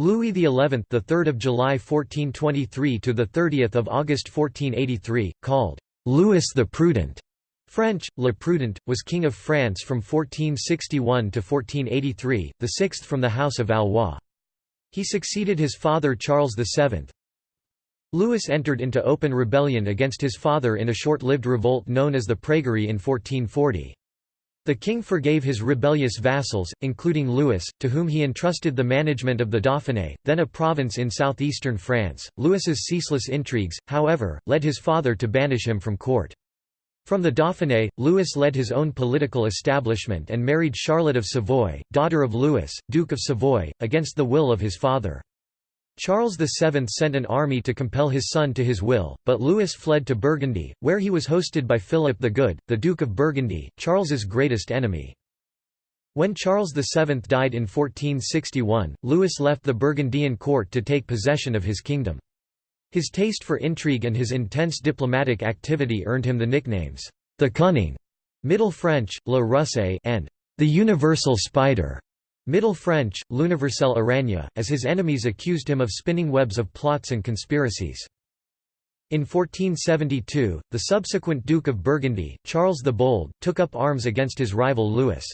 Louis XI, the 3rd of July 1423 to the 30th of August 1483, called Louis the Prudent, French, Le Prudent, was king of France from 1461 to 1483, the sixth from the House of Valois. He succeeded his father Charles VII. Louis entered into open rebellion against his father in a short-lived revolt known as the Praguerie in 1440. The king forgave his rebellious vassals, including Louis, to whom he entrusted the management of the Dauphiné, then a province in southeastern France. Louis's ceaseless intrigues, however, led his father to banish him from court. From the Dauphiné, Louis led his own political establishment and married Charlotte of Savoy, daughter of Louis, Duke of Savoy, against the will of his father. Charles VII sent an army to compel his son to his will, but Louis fled to Burgundy, where he was hosted by Philip the Good, the Duke of Burgundy, Charles's greatest enemy. When Charles VII died in 1461, Louis left the Burgundian court to take possession of his kingdom. His taste for intrigue and his intense diplomatic activity earned him the nicknames, the Cunning, Middle French, Le Rusé, and the Universal Spider. Middle French, l'universelle aragne, as his enemies accused him of spinning webs of plots and conspiracies. In 1472, the subsequent Duke of Burgundy, Charles the Bold, took up arms against his rival Louis.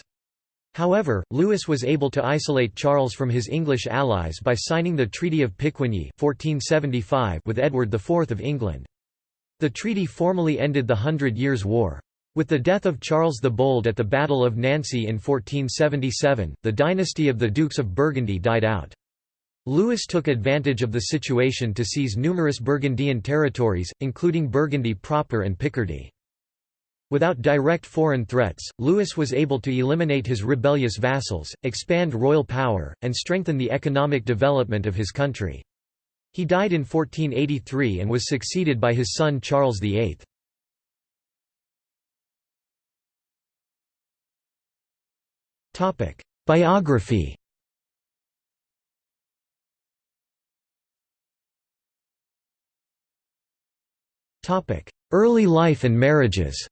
However, Louis was able to isolate Charles from his English allies by signing the Treaty of Picquigny 1475 with Edward IV of England. The treaty formally ended the Hundred Years' War. With the death of Charles the Bold at the Battle of Nancy in 1477, the dynasty of the Dukes of Burgundy died out. Louis took advantage of the situation to seize numerous Burgundian territories, including Burgundy proper and Picardy. Without direct foreign threats, Louis was able to eliminate his rebellious vassals, expand royal power, and strengthen the economic development of his country. He died in 1483 and was succeeded by his son Charles VIII. Biography Topic: Early life and marriages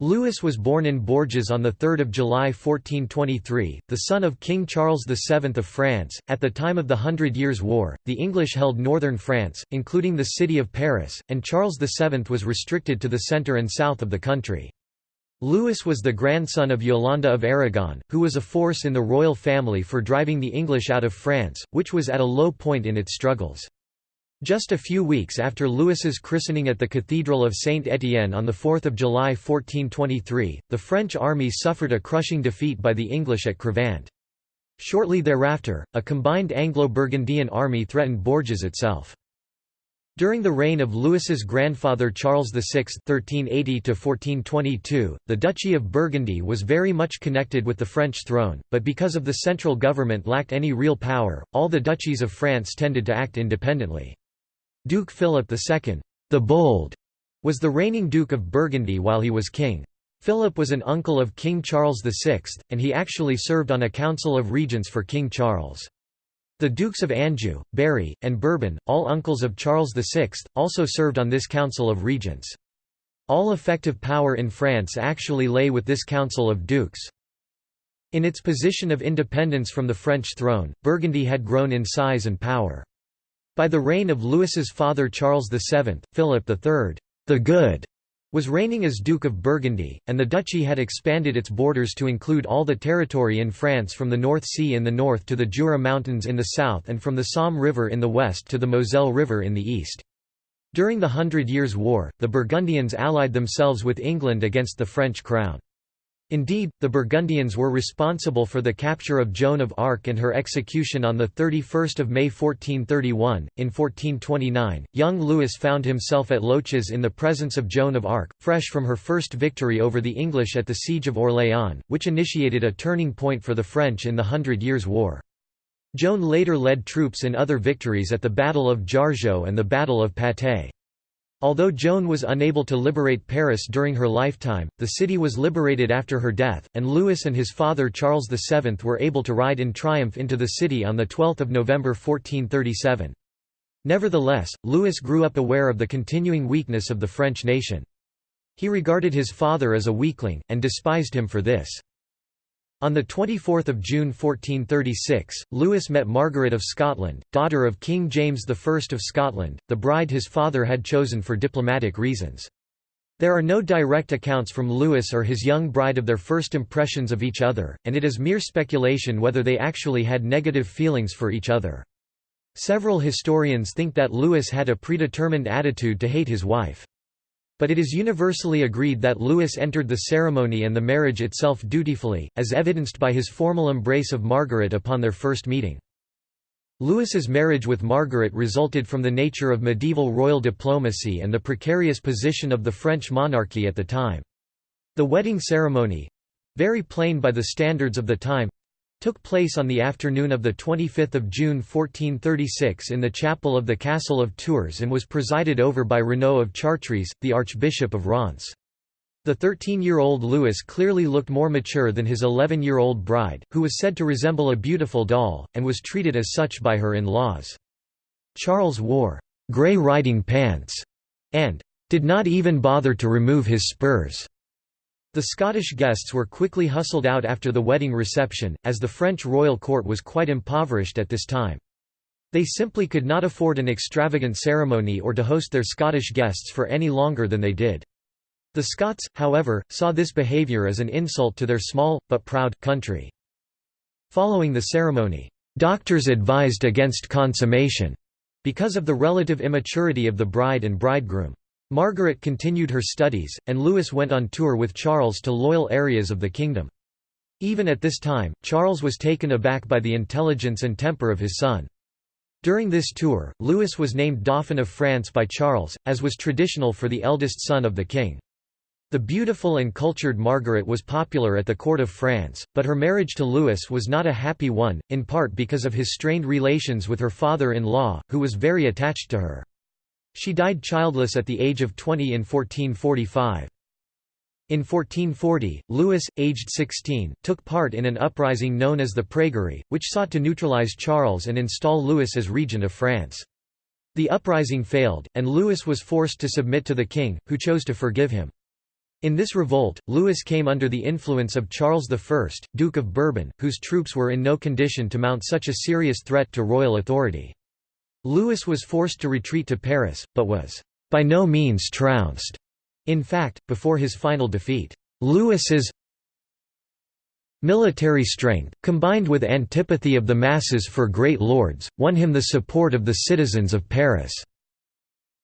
Louis was born in Bourges on 3 July 1423, the son of King Charles VII of France. At the time of the Hundred Years' War, the English held northern France, including the city of Paris, and Charles VII was restricted to the centre and south of the country. Louis was the grandson of Yolanda of Aragon, who was a force in the royal family for driving the English out of France, which was at a low point in its struggles. Just a few weeks after Louis's christening at the Cathedral of Saint-Étienne on 4 July 1423, the French army suffered a crushing defeat by the English at Crevant. Shortly thereafter, a combined Anglo-Burgundian army threatened Bourges itself. During the reign of Louis's grandfather Charles VI (1380–1422), the Duchy of Burgundy was very much connected with the French throne, but because of the central government lacked any real power, all the duchies of France tended to act independently. Duke Philip II, the Bold, was the reigning Duke of Burgundy while he was king. Philip was an uncle of King Charles VI, and he actually served on a council of regents for King Charles. The Dukes of Anjou, Berry, and Bourbon, all uncles of Charles VI, also served on this Council of Regents. All effective power in France actually lay with this Council of Dukes. In its position of independence from the French throne, Burgundy had grown in size and power. By the reign of Louis's father Charles VII, Philip III, the Good, was reigning as Duke of Burgundy, and the duchy had expanded its borders to include all the territory in France from the North Sea in the north to the Jura Mountains in the south and from the Somme River in the west to the Moselle River in the east. During the Hundred Years' War, the Burgundians allied themselves with England against the French crown. Indeed, the Burgundians were responsible for the capture of Joan of Arc and her execution on 31 May 1431. In 1429, young Louis found himself at Loches in the presence of Joan of Arc, fresh from her first victory over the English at the Siege of Orléans, which initiated a turning point for the French in the Hundred Years' War. Joan later led troops in other victories at the Battle of Jargeau and the Battle of Patay. Although Joan was unable to liberate Paris during her lifetime, the city was liberated after her death, and Louis and his father Charles VII were able to ride in triumph into the city on 12 November 1437. Nevertheless, Louis grew up aware of the continuing weakness of the French nation. He regarded his father as a weakling, and despised him for this. On 24 June 1436, Louis met Margaret of Scotland, daughter of King James I of Scotland, the bride his father had chosen for diplomatic reasons. There are no direct accounts from Louis or his young bride of their first impressions of each other, and it is mere speculation whether they actually had negative feelings for each other. Several historians think that Louis had a predetermined attitude to hate his wife. But it is universally agreed that Louis entered the ceremony and the marriage itself dutifully, as evidenced by his formal embrace of Margaret upon their first meeting. Louis's marriage with Margaret resulted from the nature of medieval royal diplomacy and the precarious position of the French monarchy at the time. The wedding ceremony—very plain by the standards of the time, took place on the afternoon of 25 June 1436 in the chapel of the Castle of Tours and was presided over by Renaud of Chartres, the Archbishop of Reims. The 13-year-old Louis clearly looked more mature than his 11-year-old bride, who was said to resemble a beautiful doll, and was treated as such by her in-laws. Charles wore «grey riding pants» and «did not even bother to remove his spurs». The Scottish guests were quickly hustled out after the wedding reception, as the French royal court was quite impoverished at this time. They simply could not afford an extravagant ceremony or to host their Scottish guests for any longer than they did. The Scots, however, saw this behaviour as an insult to their small, but proud, country. Following the ceremony, doctors advised against consummation because of the relative immaturity of the bride and bridegroom. Margaret continued her studies, and Louis went on tour with Charles to loyal areas of the kingdom. Even at this time, Charles was taken aback by the intelligence and temper of his son. During this tour, Louis was named Dauphin of France by Charles, as was traditional for the eldest son of the king. The beautiful and cultured Margaret was popular at the court of France, but her marriage to Louis was not a happy one, in part because of his strained relations with her father-in-law, who was very attached to her. She died childless at the age of 20 in 1445. In 1440, Louis, aged 16, took part in an uprising known as the Praguerie, which sought to neutralize Charles and install Louis as regent of France. The uprising failed, and Louis was forced to submit to the king, who chose to forgive him. In this revolt, Louis came under the influence of Charles I, Duke of Bourbon, whose troops were in no condition to mount such a serious threat to royal authority. Louis was forced to retreat to Paris, but was by no means trounced. In fact, before his final defeat, Louis's military strength, combined with antipathy of the masses for great lords, won him the support of the citizens of Paris.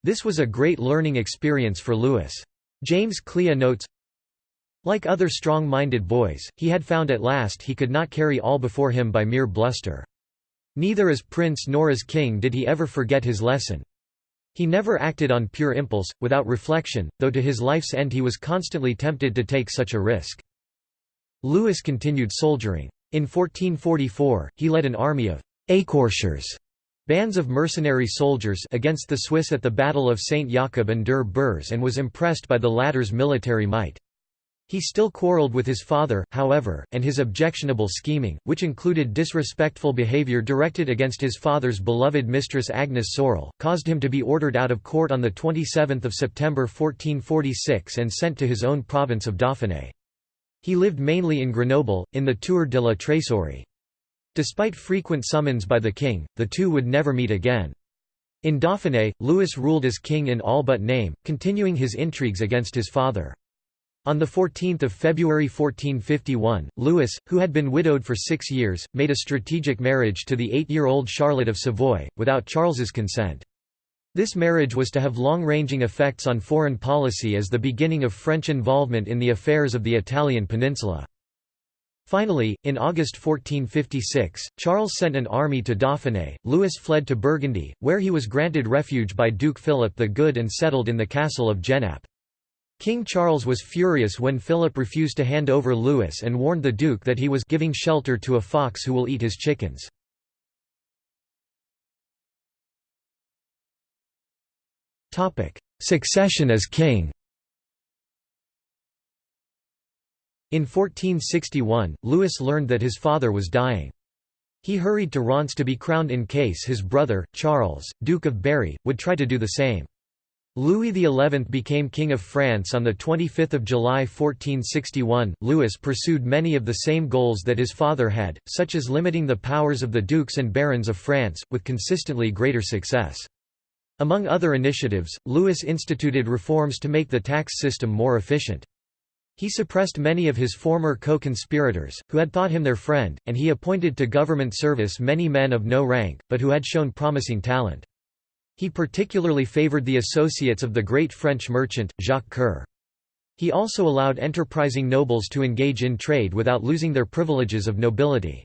This was a great learning experience for Louis. James Cleugh notes, Like other strong-minded boys, he had found at last he could not carry all before him by mere bluster. Neither as prince nor as king did he ever forget his lesson. He never acted on pure impulse, without reflection, though to his life's end he was constantly tempted to take such a risk. Louis continued soldiering. In 1444, he led an army of «écorcheurs» bands of mercenary soldiers against the Swiss at the Battle of St. Jakob an der Birs and was impressed by the latter's military might. He still quarreled with his father, however, and his objectionable scheming, which included disrespectful behavior directed against his father's beloved mistress Agnes Sorel, caused him to be ordered out of court on 27 September 1446 and sent to his own province of Dauphiné. He lived mainly in Grenoble, in the Tour de la Trésorerie. Despite frequent summons by the king, the two would never meet again. In Dauphiné, Louis ruled as king in all but name, continuing his intrigues against his father. On 14 February 1451, Louis, who had been widowed for six years, made a strategic marriage to the eight-year-old Charlotte of Savoy, without Charles's consent. This marriage was to have long-ranging effects on foreign policy as the beginning of French involvement in the affairs of the Italian peninsula. Finally, in August 1456, Charles sent an army to Dauphiné. Louis fled to Burgundy, where he was granted refuge by Duke Philip the Good and settled in the castle of Genappe. King Charles was furious when Philip refused to hand over Louis and warned the Duke that he was giving shelter to a fox who will eat his chickens. Succession as king In 1461, Louis learned that his father was dying. He hurried to Reims to be crowned in case his brother, Charles, Duke of Berry, would try to do the same. Louis XI became King of France on 25 July 1461. Louis pursued many of the same goals that his father had, such as limiting the powers of the dukes and barons of France, with consistently greater success. Among other initiatives, Louis instituted reforms to make the tax system more efficient. He suppressed many of his former co-conspirators, who had thought him their friend, and he appointed to government service many men of no rank, but who had shown promising talent. He particularly favored the associates of the great French merchant, Jacques Coeur. He also allowed enterprising nobles to engage in trade without losing their privileges of nobility.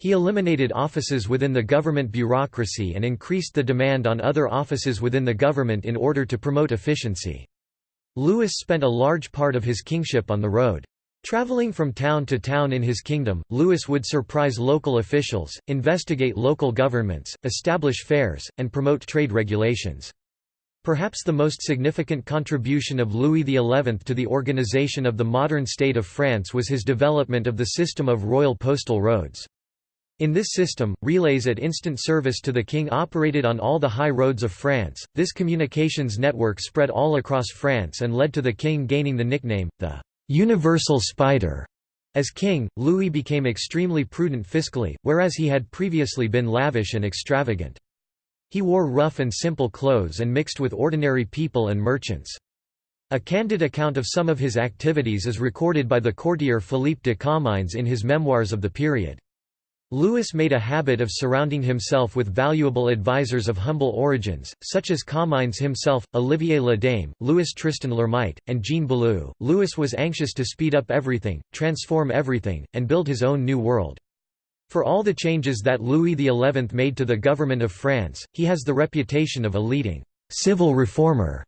He eliminated offices within the government bureaucracy and increased the demand on other offices within the government in order to promote efficiency. Louis spent a large part of his kingship on the road. Traveling from town to town in his kingdom, Louis would surprise local officials, investigate local governments, establish fairs, and promote trade regulations. Perhaps the most significant contribution of Louis XI to the organization of the modern state of France was his development of the system of royal postal roads. In this system, relays at instant service to the king operated on all the high roads of France. This communications network spread all across France and led to the king gaining the nickname, the universal spider. As king, Louis became extremely prudent fiscally, whereas he had previously been lavish and extravagant. He wore rough and simple clothes and mixed with ordinary people and merchants. A candid account of some of his activities is recorded by the courtier Philippe de Comines in his memoirs of the period. Louis made a habit of surrounding himself with valuable advisers of humble origins, such as Comines himself, Olivier Le Daim, Louis Tristan L'Hermite, and Jean Balue. Louis was anxious to speed up everything, transform everything, and build his own new world. For all the changes that Louis XI made to the government of France, he has the reputation of a leading civil reformer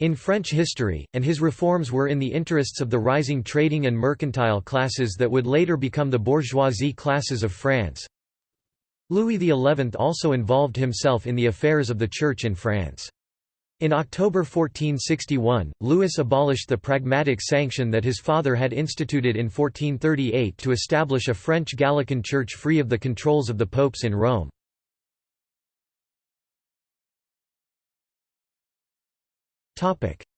in French history, and his reforms were in the interests of the rising trading and mercantile classes that would later become the bourgeoisie classes of France. Louis XI also involved himself in the affairs of the Church in France. In October 1461, Louis abolished the pragmatic sanction that his father had instituted in 1438 to establish a French Gallican church free of the controls of the popes in Rome.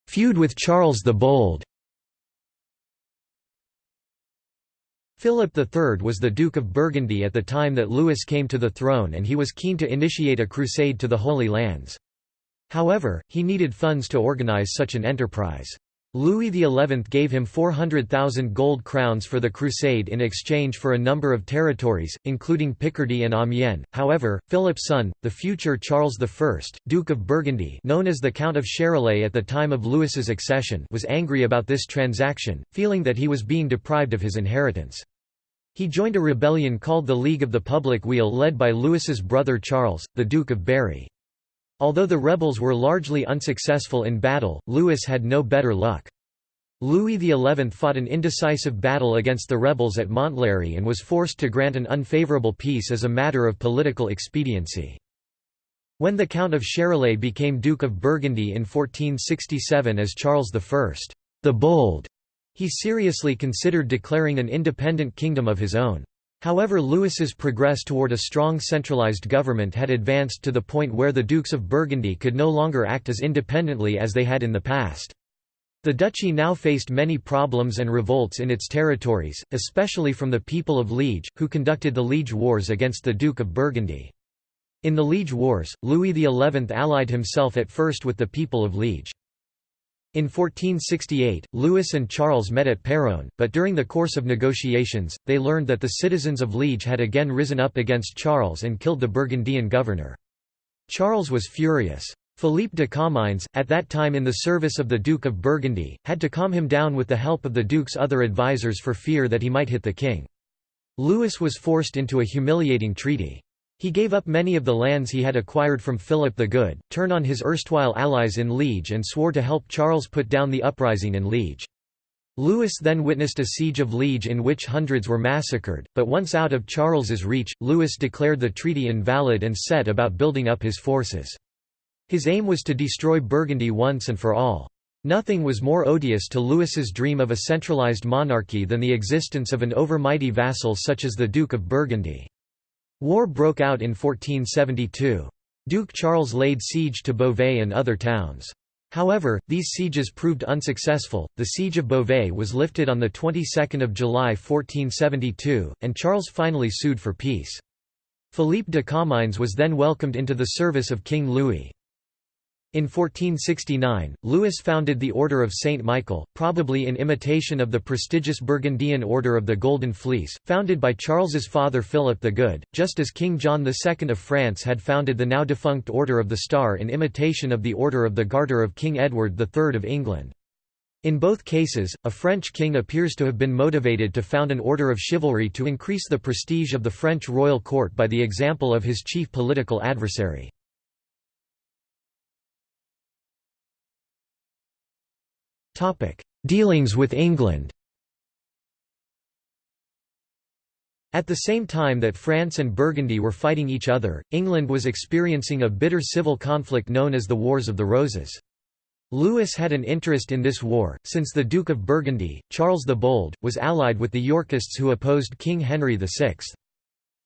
Feud with Charles the Bold Philip III was the Duke of Burgundy at the time that Louis came to the throne and he was keen to initiate a crusade to the Holy Lands. However, he needed funds to organize such an enterprise. Louis XI gave him 400,000 gold crowns for the crusade in exchange for a number of territories, including Picardy and Amiens. However, Philip's son, the future Charles I, Duke of Burgundy known as the Count of Charolais at the time of Louis's accession was angry about this transaction, feeling that he was being deprived of his inheritance. He joined a rebellion called the League of the Public Weal led by Louis's brother Charles, the Duke of Berry. Although the rebels were largely unsuccessful in battle, Louis had no better luck. Louis XI fought an indecisive battle against the rebels at Montlhéry and was forced to grant an unfavourable peace as a matter of political expediency. When the Count of Charolais became Duke of Burgundy in 1467 as Charles I, the Bold, he seriously considered declaring an independent kingdom of his own. However Louis's progress toward a strong centralized government had advanced to the point where the Dukes of Burgundy could no longer act as independently as they had in the past. The duchy now faced many problems and revolts in its territories, especially from the people of Liege, who conducted the Liege Wars against the Duke of Burgundy. In the Liege Wars, Louis XI allied himself at first with the people of Liege. In 1468, Louis and Charles met at Péronne, but during the course of negotiations, they learned that the citizens of Liege had again risen up against Charles and killed the Burgundian governor. Charles was furious. Philippe de Comines, at that time in the service of the Duke of Burgundy, had to calm him down with the help of the Duke's other advisers for fear that he might hit the king. Louis was forced into a humiliating treaty. He gave up many of the lands he had acquired from Philip the Good, turned on his erstwhile allies in Liege and swore to help Charles put down the uprising in Liege. Louis then witnessed a siege of Liege in which hundreds were massacred, but once out of Charles's reach, Louis declared the treaty invalid and set about building up his forces. His aim was to destroy Burgundy once and for all. Nothing was more odious to Louis's dream of a centralized monarchy than the existence of an overmighty vassal such as the Duke of Burgundy. War broke out in 1472. Duke Charles laid siege to Beauvais and other towns. However, these sieges proved unsuccessful. The siege of Beauvais was lifted on the 22nd of July 1472, and Charles finally sued for peace. Philippe de Comines was then welcomed into the service of King Louis. In 1469, Louis founded the Order of Saint Michael, probably in imitation of the prestigious Burgundian Order of the Golden Fleece, founded by Charles's father Philip the Good, just as King John II of France had founded the now defunct Order of the Star in imitation of the Order of the Garter of King Edward III of England. In both cases, a French king appears to have been motivated to found an order of chivalry to increase the prestige of the French royal court by the example of his chief political adversary. Dealings with England At the same time that France and Burgundy were fighting each other, England was experiencing a bitter civil conflict known as the Wars of the Roses. Louis had an interest in this war, since the Duke of Burgundy, Charles the Bold, was allied with the Yorkists who opposed King Henry VI.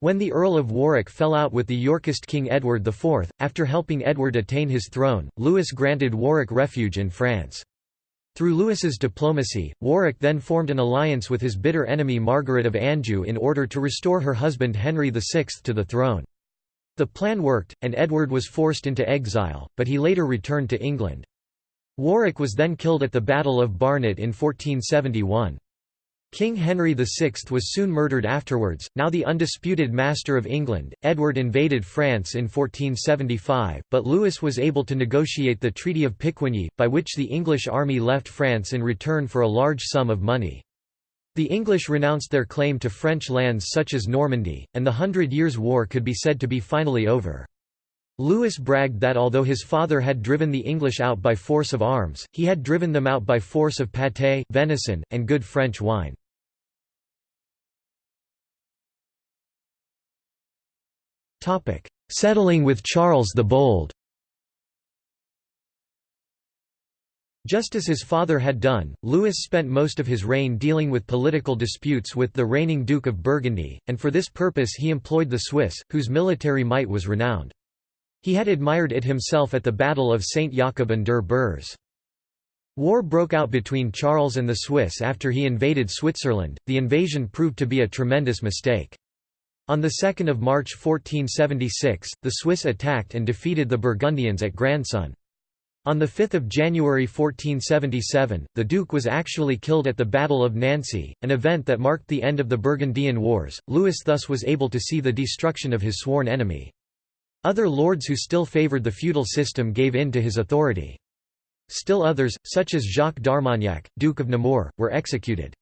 When the Earl of Warwick fell out with the Yorkist King Edward IV, after helping Edward attain his throne, Louis granted Warwick refuge in France. Through Louis's diplomacy, Warwick then formed an alliance with his bitter enemy Margaret of Anjou in order to restore her husband Henry VI to the throne. The plan worked, and Edward was forced into exile, but he later returned to England. Warwick was then killed at the Battle of Barnet in 1471. King Henry VI was soon murdered afterwards. Now the undisputed master of England, Edward invaded France in 1475, but Louis was able to negotiate the Treaty of Picquigny, by which the English army left France in return for a large sum of money. The English renounced their claim to French lands such as Normandy, and the Hundred Years' War could be said to be finally over. Louis bragged that although his father had driven the English out by force of arms, he had driven them out by force of pâté, venison, and good French wine. Settling with Charles the Bold Just as his father had done, Louis spent most of his reign dealing with political disputes with the reigning Duke of Burgundy, and for this purpose he employed the Swiss, whose military might was renowned. He had admired it himself at the Battle of St. Jakob an der Birs. War broke out between Charles and the Swiss after he invaded Switzerland. The invasion proved to be a tremendous mistake. On 2 March 1476, the Swiss attacked and defeated the Burgundians at Grandson. On 5 January 1477, the Duke was actually killed at the Battle of Nancy, an event that marked the end of the Burgundian Wars. Louis thus was able to see the destruction of his sworn enemy. Other lords who still favoured the feudal system gave in to his authority. Still others, such as Jacques d'Armagnac, Duke of Nemours, were executed.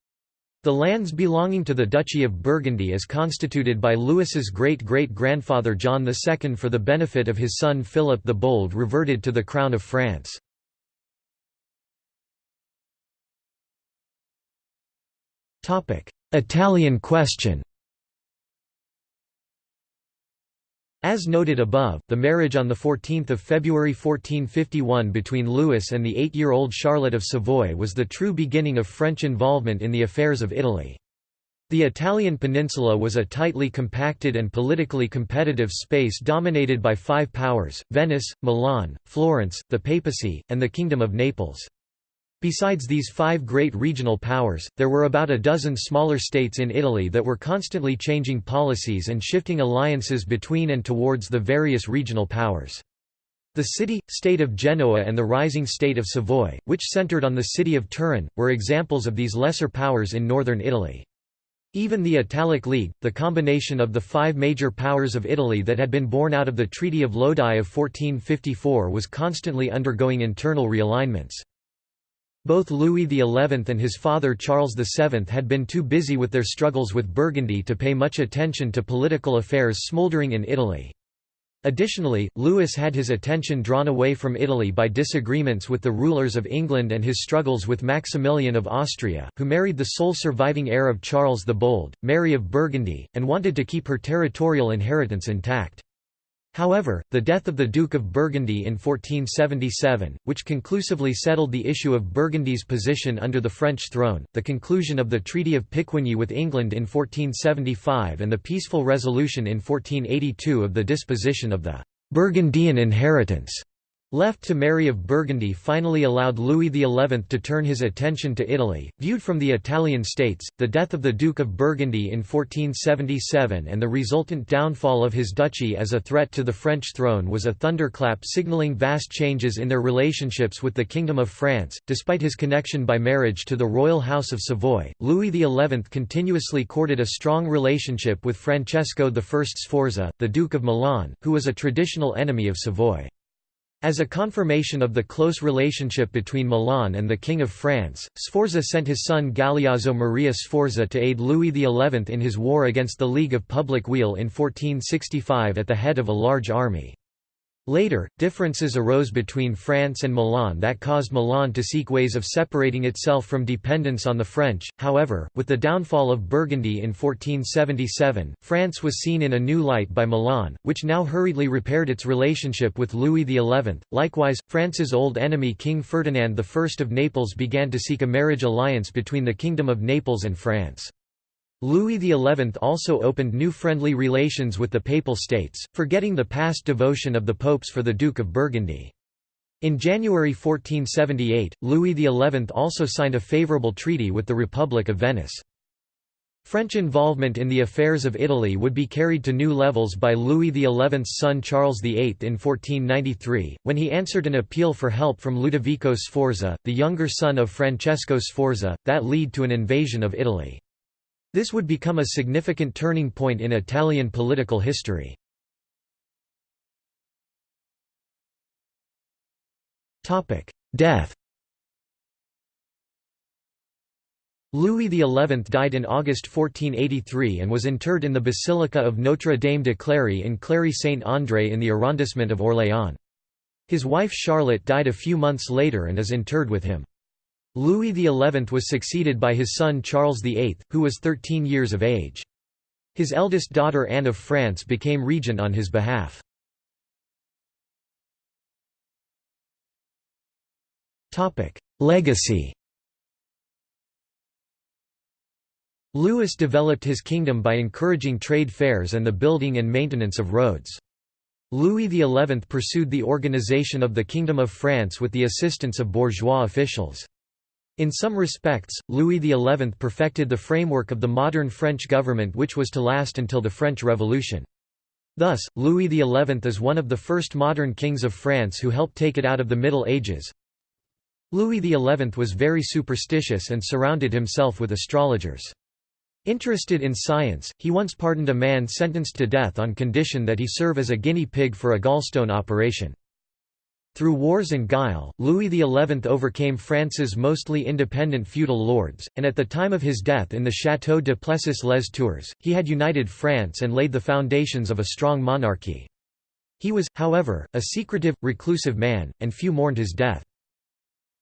The lands belonging to the Duchy of Burgundy as constituted by Louis's great-great-grandfather John II for the benefit of his son Philip the Bold reverted to the Crown of France. Italian question As noted above, the marriage on 14 February 1451 between Louis and the eight-year-old Charlotte of Savoy was the true beginning of French involvement in the affairs of Italy. The Italian peninsula was a tightly compacted and politically competitive space dominated by five powers, Venice, Milan, Florence, the Papacy, and the Kingdom of Naples. Besides these five great regional powers, there were about a dozen smaller states in Italy that were constantly changing policies and shifting alliances between and towards the various regional powers. The city-state of Genoa and the rising state of Savoy, which centered on the city of Turin, were examples of these lesser powers in northern Italy. Even the Italic League, the combination of the five major powers of Italy that had been born out of the Treaty of Lodi of 1454 was constantly undergoing internal realignments. Both Louis XI and his father Charles VII had been too busy with their struggles with Burgundy to pay much attention to political affairs smouldering in Italy. Additionally, Louis had his attention drawn away from Italy by disagreements with the rulers of England and his struggles with Maximilian of Austria, who married the sole surviving heir of Charles the Bold, Mary of Burgundy, and wanted to keep her territorial inheritance intact. However, the death of the Duke of Burgundy in 1477, which conclusively settled the issue of Burgundy's position under the French throne, the conclusion of the Treaty of Picquigny with England in 1475 and the peaceful resolution in 1482 of the disposition of the Burgundian inheritance Left to Mary of Burgundy finally allowed Louis XI to turn his attention to Italy. Viewed from the Italian states, the death of the Duke of Burgundy in 1477 and the resultant downfall of his duchy as a threat to the French throne was a thunderclap signaling vast changes in their relationships with the Kingdom of France. Despite his connection by marriage to the royal house of Savoy, Louis XI continuously courted a strong relationship with Francesco I Sforza, the Duke of Milan, who was a traditional enemy of Savoy. As a confirmation of the close relationship between Milan and the King of France, Sforza sent his son Galeazzo Maria Sforza to aid Louis XI in his war against the League of Public Weal in 1465 at the head of a large army. Later, differences arose between France and Milan that caused Milan to seek ways of separating itself from dependence on the French. However, with the downfall of Burgundy in 1477, France was seen in a new light by Milan, which now hurriedly repaired its relationship with Louis XI. Likewise, France's old enemy King Ferdinand I of Naples began to seek a marriage alliance between the Kingdom of Naples and France. Louis XI also opened new friendly relations with the Papal States, forgetting the past devotion of the popes for the Duke of Burgundy. In January 1478, Louis XI also signed a favourable treaty with the Republic of Venice. French involvement in the affairs of Italy would be carried to new levels by Louis XI's son Charles VIII in 1493, when he answered an appeal for help from Ludovico Sforza, the younger son of Francesco Sforza, that lead to an invasion of Italy. This would become a significant turning point in Italian political history. Death Louis XI died in August 1483 and was interred in the Basilica of Notre Dame de Cléry in Cléry-Saint-André in the arrondissement of Orléans. His wife Charlotte died a few months later and is interred with him. Louis XI was succeeded by his son Charles VIII, who was 13 years of age. His eldest daughter Anne of France became regent on his behalf. Legacy Louis developed his kingdom by encouraging trade fairs and the building and maintenance of roads. Louis XI pursued the organization of the Kingdom of France with the assistance of bourgeois officials. In some respects, Louis XI perfected the framework of the modern French government which was to last until the French Revolution. Thus, Louis XI is one of the first modern kings of France who helped take it out of the Middle Ages. Louis XI was very superstitious and surrounded himself with astrologers. Interested in science, he once pardoned a man sentenced to death on condition that he serve as a guinea pig for a gallstone operation. Through wars and guile, Louis XI overcame France's mostly independent feudal lords, and at the time of his death in the Château de Plessis-les-Tours, he had united France and laid the foundations of a strong monarchy. He was, however, a secretive, reclusive man, and few mourned his death.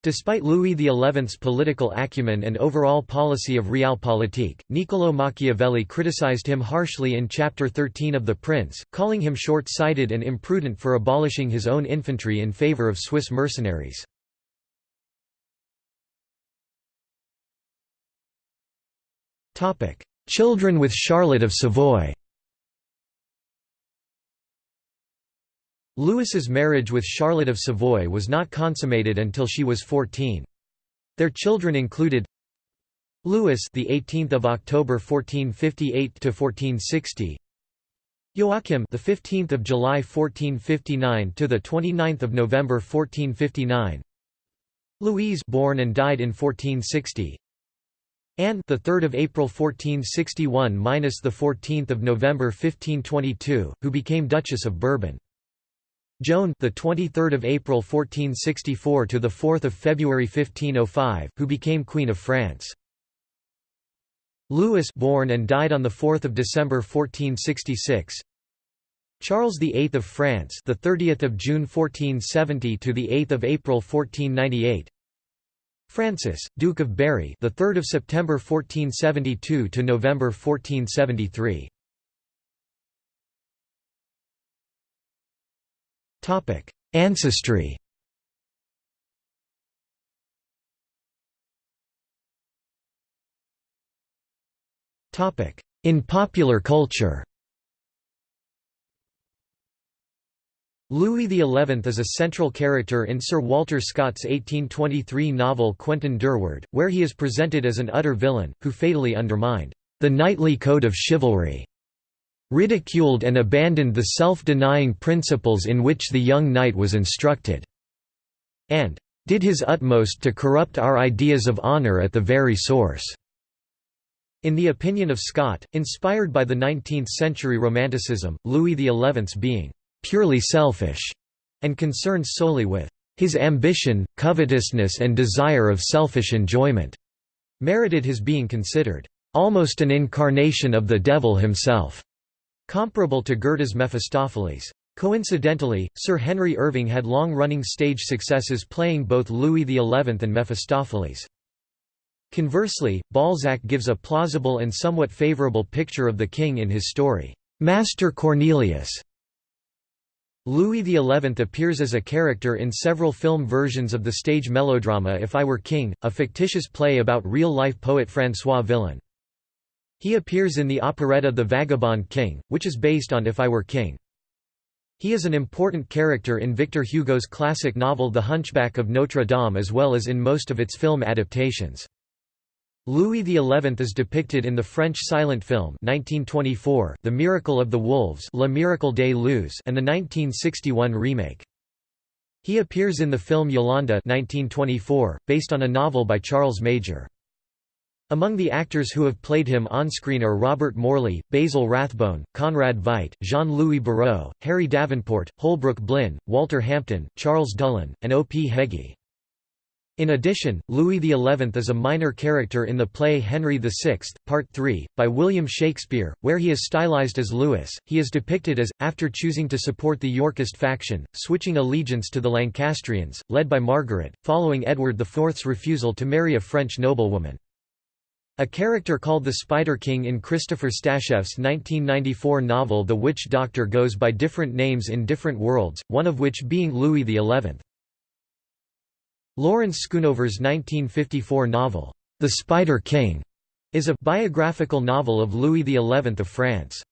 Despite Louis XI's political acumen and overall policy of realpolitik, Niccolò Machiavelli criticized him harshly in Chapter 13 of The Prince, calling him short-sighted and imprudent for abolishing his own infantry in favor of Swiss mercenaries. Children with Charlotte of Savoy Louis's marriage with Charlotte of Savoy was not consummated until she was 14. Their children included Louis, the 18th of October 1458 to 1460. Joachim, the 15th of July 1459 to the 29th of November 1459. Louise, born and died in 1460. Anne, the 3rd of April 1461 minus the 14th of November 1522, who became Duchess of Bourbon. Joan, the 23rd of April 1464 to the 4th of February 1505, who became Queen of France. Louis, born and died on the 4th of December 1466. Charles VIII of France, the 30th of June 1470 to the 8th of April 1498. Francis, Duke of Berry, the 3rd of September 1472 to November 1473. Ancestry. In popular culture. Louis XI is a central character in Sir Walter Scott's 1823 novel Quentin Durward, where he is presented as an utter villain, who fatally undermined the knightly code of chivalry, ridiculed and abandoned the self-denying principles in which the young knight was instructed, and did his utmost to corrupt our ideas of honour at the very source." In the opinion of Scott, inspired by the 19th-century Romanticism, Louis XI's being purely selfish, and concerned solely with his ambition, covetousness and desire of selfish enjoyment, merited his being considered almost an incarnation of the devil himself, comparable to Goethe's Mephistopheles. Coincidentally, Sir Henry Irving had long-running stage successes playing both Louis XI and Mephistopheles. Conversely, Balzac gives a plausible and somewhat favorable picture of the king in his story, Master Cornelius, Louis XI appears as a character in several film versions of the stage melodrama If I Were King, a fictitious play about real-life poet François Villon. He appears in the operetta The Vagabond King, which is based on If I Were King. He is an important character in Victor Hugo's classic novel The Hunchback of Notre Dame as well as in most of its film adaptations. Louis XI is depicted in the French silent film 1924, The Miracle of the Wolves Le Miracle des Loups and the 1961 remake. He appears in the film Yolanda 1924, based on a novel by Charles Major. Among the actors who have played him on-screen are Robert Morley, Basil Rathbone, Conrad Veidt, Jean-Louis Barrault, Harry Davenport, Holbrook Blinn, Walter Hampden, Charles Dullin, and O. P. Heggie. In addition, Louis XI is a minor character in the play Henry VI, Part 3, by William Shakespeare, where he is stylized as Louis. He is depicted as, after choosing to support the Yorkist faction, switching allegiance to the Lancastrians, led by Margaret, following Edward IV's refusal to marry a French noblewoman. A character called the Spider King in Christopher Stasheff's 1994 novel The Witch Doctor goes by different names in different worlds, one of which being Louis XI. Lawrence Schoonover's 1954 novel, The Spider King, is a biographical novel of Louis XI of France.